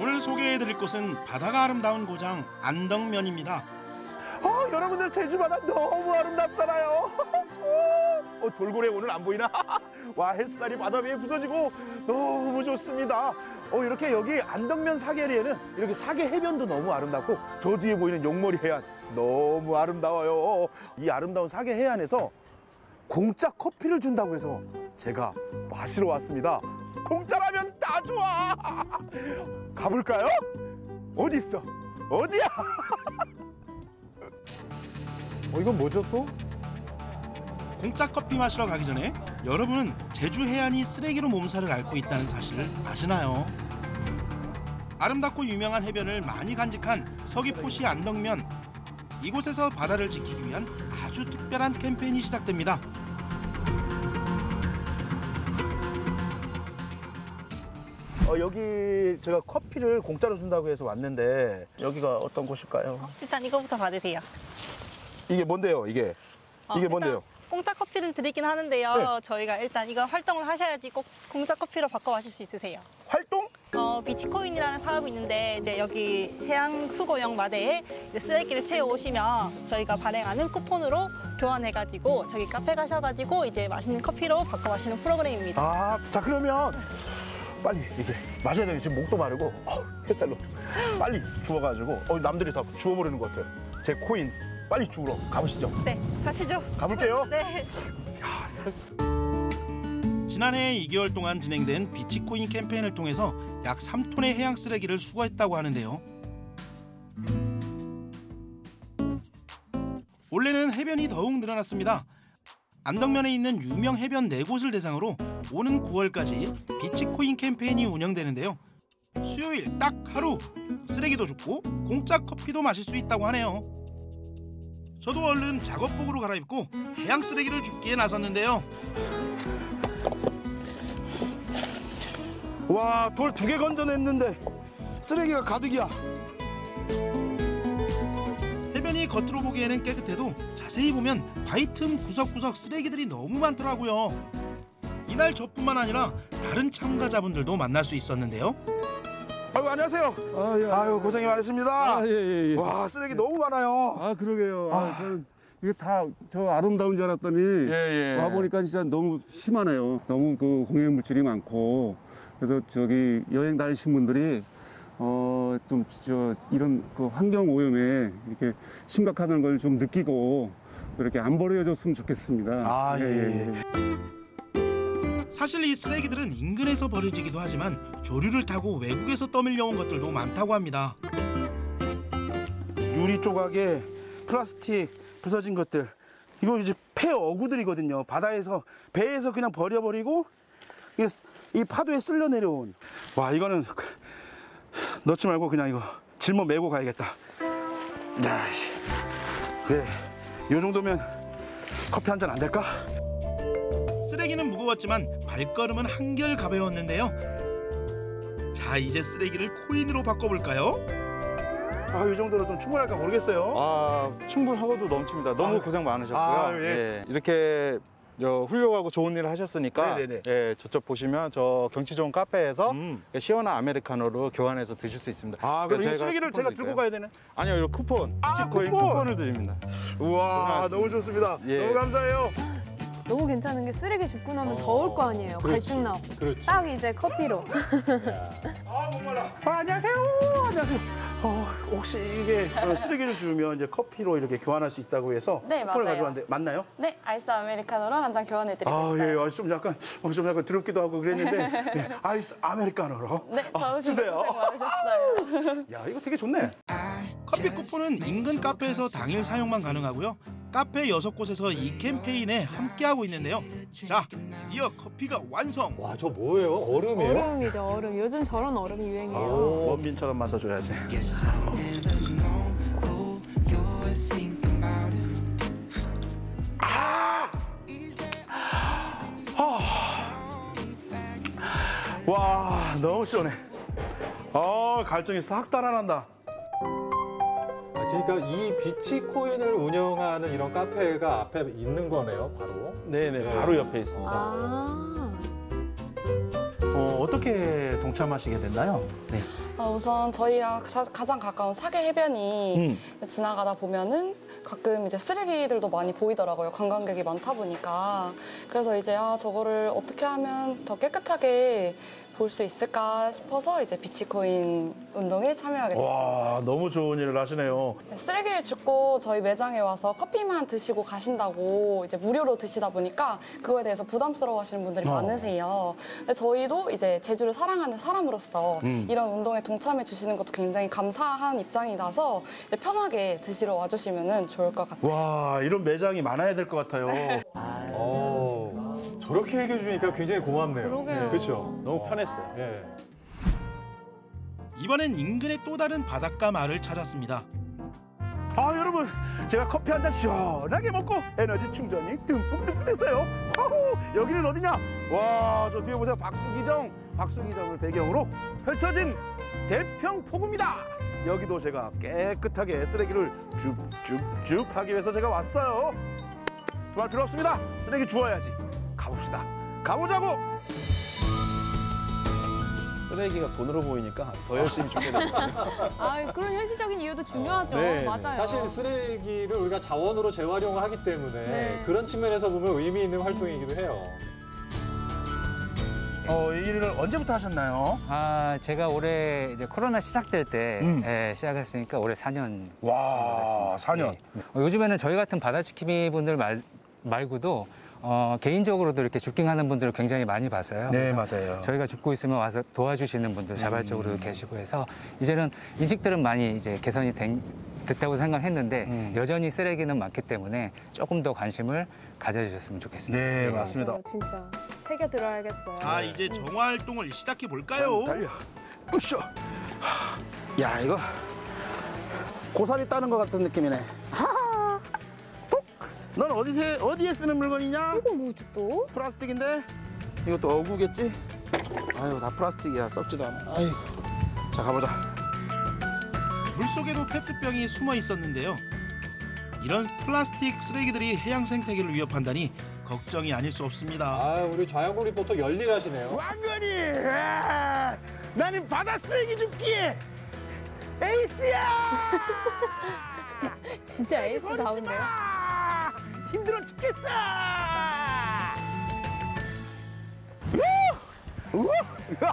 오늘 소개해드릴 곳은 바다가 아름다운 고장 안덕면입니다. 어, 여러분들 제주 바다 너무 아름답잖아요. 어, 돌고래 오늘 안 보이나? 와 햇살이 바다 위에 부서지고 너무 좋습니다. 어, 이렇게 여기 안덕면 사계리에는 이렇게 사계 해변도 너무 아름답고 저 뒤에 보이는 용머리 해안 너무 아름다워요. 이 아름다운 사계 해안에서 공짜 커피를 준다고 해서 제가 마시러 왔습니다. 공짜라면 다 좋아. 가볼까요? 어디 있어? 어디야? 어, 이건 뭐죠 또? 공짜 커피 마시러 가기 전에 여러분은 제주 해안이 쓰레기로 몸살을 앓고 있다는 사실을 아시나요? 아름답고 유명한 해변을 많이 간직한 서귀포시 안덕면 이곳에서 바다를 지키기 위한 아주 특별한 캠페인이 시작됩니다. 어, 여기 제가 커피를 공짜로 준다고 해서 왔는데 여기가 어떤 곳일까요? 일단 이거부터 받으세요. 이게 뭔데요? 이게 어, 이게 뭔데요? 공짜 커피를 드리긴 하는데요. 네. 저희가 일단 이거 활동을 하셔야지 꼭 공짜 커피로 바꿔 마실 수 있으세요. 활동? 어, 비치코인이라는 사업이 있는데 이제 여기 해양 수거용 마대에 쓰레기를 채워 오시면 저희가 발행하는 쿠폰으로 교환해가지고 저기 카페 가셔가지고 이제 맛있는 커피로 바꿔 마시는 프로그램입니다. 아, 자 그러면 빨리 이게 마셔야 되겠 지금 목도 마르고 어, 햇살로 빨리 주워가지고 어, 남들이 다 주워버리는 것 같아요. 제 코인 빨리 주우러 가보시죠. 네, 가시죠. 가볼게요. 네. 지난해 2개월 동안 진행된 비치코인 캠페인을 통해서 약 3톤의 해양 쓰레기를 수거했다고 하는데요. 올해는 해변이 더욱 늘어났습니다. 안덕면에 있는 유명 해변 네 곳을 대상으로 오는 9월까지 비치코인 캠페인이 운영되는데요. 수요일 딱 하루 쓰레기도 줍고 공짜 커피도 마실 수 있다고 하네요. 저도 얼른 작업복으로 갈아입고 해양 쓰레기를 줍기에 나섰는데요. 와, 돌 두 개 건져냈는데 쓰레기가 가득이야. 겉으로 보기에는 깨끗해도 자세히 보면 바위 틈 구석구석 쓰레기들이 너무 많더라고요. 이날 저뿐만 아니라 다른 참가자분들도 만날 수 있었는데요. 아유 안녕하세요. 아, 예. 아유 고생이 많으십니다. 아, 예, 예, 예. 와 쓰레기 너무 많아요. 아, 그러게요. 아, 아. 저는 이게 다 저 아름다운 줄 알았더니 예, 와 보니까 진짜 너무 심하네요. 너무 그 공해 물질이 많고 그래서 저기 여행 다니신 분들이 어 좀 저 이런 그 환경 오염에 이렇게 심각하다는 걸 좀 느끼고 또 이렇게 안 버려졌으면 좋겠습니다. 아, 예, 예, 예. 사실 이 쓰레기들은 인근에서 버려지기도 하지만 조류를 타고 외국에서 떠밀려온 것들도 많다고 합니다. 유리 조각에 플라스틱 부서진 것들 이거 이제 폐 어구들이거든요. 바다에서 배에서 그냥 버려버리고 이 파도에 쓸려 내려온 와 이거는 넣지 말고 그냥 이거 짊어 메고 가야겠다. 야, 그래 이 정도면 커피 한 잔 안 될까? 쓰레기는 무거웠지만 발걸음은 한결 가벼웠는데요. 자 이제 쓰레기를 코인으로 바꿔볼까요? 아 이 정도로 좀 충분할까 모르겠어요. 아 충분하고도 넘칩니다. 너무 아, 고생 많으셨고요. 아, 예. 예, 이렇게 저 훌륭하고 좋은 일을 하셨으니까 네네네. 예, 저쪽 보시면 저 경치 좋은 카페에서 음. 시원한 아메리카노로 교환해서 드실 수 있습니다. 아 그럼 이 저희가 쓰레기를 제가 들고? 가야 되네. 아니요, 이 쿠폰, 아, 비치코인 쿠폰! 쿠폰! 을 드립니다. 우와 고생하셨습니다. 너무 좋습니다. 예. 너무 감사해요. 너무 괜찮은 게 쓰레기 줍고 나면 더울 거 아니에요. 갈증 나고. 딱 이제 커피로. 아 목말라. 아, 안녕하세요. 안녕하세요. 어, 혹시 이게 어, 쓰레기를 주면 이제 커피로 이렇게 교환할 수 있다고 해서 네, 쿠폰을 맞아요. 가져왔는데 맞나요? 네, 아이스 아메리카노로 한 잔 교환해드리고 아, 있어요. 예, 아, 좀 약간 어, 좀 약간 드럽기도 하고 그랬는데 예, 아이스 아메리카노로. 네, 아, 더우시고 주세요. 고생 많으셨어요. 야, 이거 되게 좋네. 커피 쿠폰은 인근 카페에서 당일 사용만 가능하고요. 카페 여섯 곳에서 이 캠페인에 함께하고 있는데요. 자, 드디어 커피가 완성. 와, 저 뭐예요? 얼음이에요? 얼음이죠, 얼음. 요즘 저런 얼음이 유행이에요. 원빈처럼 마셔줘야지. 아! 와, 너무 시원해. 아, 갈증이 싹 달아난다. 아, 그러니까 이 비치코인을 운영하는 이런 카페가 앞에 있는 거네요, 바로. 네네, 바로 옆에 있습니다. 아. 어, 어떻게 동참하시게 됐나요? 네. 어, 우선 저희랑 가- 가장 가까운 사계 해변이 음. 지나가다 보면은 가끔 이제 쓰레기들도 많이 보이더라고요. 관광객이 많다 보니까. 그래서 이제 아, 저거를 어떻게 하면 더 깨끗하게 볼 수 있을까 싶어서 이제 비치코인 운동에 참여하게 됐어요. 와, 너무 좋은 일을 하시네요. 쓰레기를 줍고 저희 매장에 와서 커피만 드시고 가신다고 이제 무료로 드시다 보니까 그거에 대해서 부담스러워 하시는 분들이 어. 많으세요. 근데 저희도 이제 제주를 사랑하는 사람으로서 음. 이런 운동에 동참해 주시는 것도 굉장히 감사한 입장이라서 이제 편하게 드시러 와주시면 좋을 것 같아요. 와, 이런 매장이 많아야 될 것 같아요. 어, 저렇게 얘기해 주니까 굉장히 고맙네요. 그러게요. 그렇죠. 너무 편했어요. 예. 이번엔 인근의 또 다른 바닷가 마을을 찾았습니다. 아, 여러분, 제가 커피 한 잔 시원하게 먹고 에너지 충전이 듬뿍듬뿍 됐어요. 와우, 여기는 어디냐? 와, 저 뒤에 보세요. 박수기정, 박수기정을 배경으로 펼쳐진 대평포구입니다. 여기도 제가 깨끗하게 쓰레기를 쭉쭉쭉 하기 위해서 제가 왔어요. 두말 필요 없습니다. 쓰레기 주워야지. 가봅시다. 가보자고. 쓰레기가 돈으로 보이니까 더 열심히 줍게 됩니다. 아, 그런 현실적인 이유도 중요하죠. 네, 네. 맞아요. 사실 쓰레기를 우리가 자원으로 재활용을 하기 때문에 네. 그런 측면에서 보면 의미 있는 활동이기도 해요. 어, 이 일을 언제부터 하셨나요? 아, 제가 올해 이제 코로나 시작될 때 음. 예, 시작했으니까 올해 4년 와, 4년. 어, 요즘에는 저희 같은 바다지킴이 분들 말, 말고도 어, 개인적으로도 이렇게 줍깅하는 분들을 굉장히 많이 봤어요. 네, 맞아요. 저희가 줍고 있으면 와서 도와주시는 분들 자발적으로 계시고 해서 이제는 인식들은 많이 이제 개선이 된, 됐다고 생각했는데 음. 여전히 쓰레기는 많기 때문에 조금 더 관심을 가져주셨으면 좋겠습니다. 네, 맞습니다. 맞아요, 진짜. 새겨 들어야겠어요. 자, 이제 정화 활동을 시작해 볼까요? 달려. 으쌰. 야, 이거 고사리 따는 것 같은 느낌이네. 넌 어디에 어디에 쓰는 물건이냐? 이건 뭐지 또? 플라스틱인데 이것도 어구겠지? 아유, 다 플라스틱이야. 썩지도 않아. 아이. 자, 가보자. 물속에도 페트병이 숨어 있었는데요. 이런 플라스틱 쓰레기들이 해양 생태계를 위협한다니 걱정이 아닐 수 없습니다. 아, 우리 좌영국 리포터 열일하시네요. 왕건이. 아, 나는 바다 쓰레기 줍기에 에이스야. 진짜 에이스 다운데요? 아, 힘들어 죽겠어. 우! 우!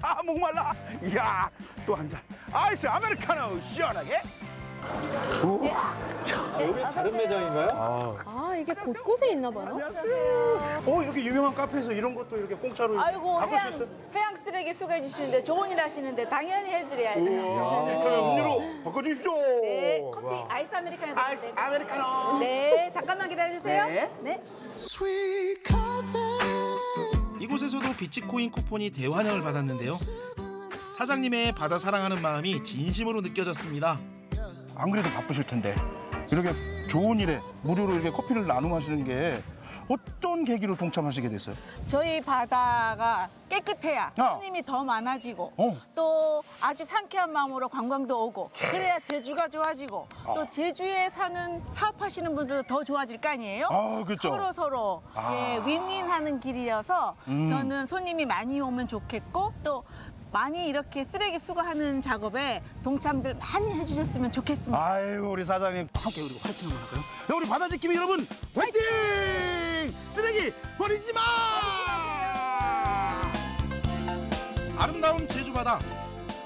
아, 목말라. 이야, 또 한 잔. 아이스 아메리카노 시원하게. 우! 아, 여기 다른 매장인가요? 아, 아, 이게 곳곳에 있나 봐요? 안녕하세요. 어, 이렇게 유명한 카페에서 이런 것도 이렇게 공짜로 아이고 바꿀 수 해양, 있어요? 해양 쓰레기 수거해 주시는데 좋은 일 하시는데 당연히 해드려야죠. 우와, 그러면 음료로 바꿔주십시오. 네, 커피 와. 아이스 아메리카노 아이스. 아메리카노. 네, 잠깐만 기다려주세요. 네. 네. 이곳에서도 비치코인 쿠폰이 대환영을 받았는데요. 사장님의 바다 사랑하는 마음이 진심으로 느껴졌습니다. 안 그래도 바쁘실 텐데 이렇게 좋은 일에 무료로 이렇게 커피를 나눠 마시는 게 어떤 계기로 동참하시게 됐어요? 저희 바다가 깨끗해야 어. 손님이 더 많아지고 어. 또 아주 상쾌한 마음으로 관광도 오고 그래야 제주가 좋아지고 또 제주에 사는 사업하시는 분들도 더 좋아질 거 아니에요? 아, 그렇죠. 서로 서로 아. 예, 윈윈하는 길이어서 음. 저는 손님이 많이 오면 좋겠고 또 많이 이렇게 쓰레기 수거하는 작업에 동참들 많이 해주셨으면 좋겠습니다. 아이고 우리 사장님 함께 그리고 화이팅 한번 할까요? 네, 우리 바다지킴이 여러분 화이팅! 쓰레기 버리지 마! 아름다운 제주 바다.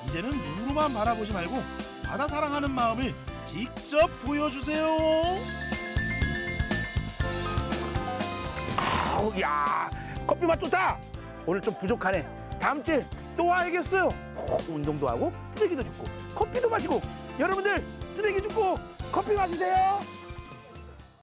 이제는 눈으로만 바라보지 말고 바다 사랑하는 마음을 직접 보여주세요. 아우 야 커피 맛 좋다. 오늘 좀 부족하네. 다음 주에 또 와야겠어요. 꼭 운동도 하고 쓰레기도 줍고 커피도 마시고 여러분들 쓰레기 줍고 커피 마시세요.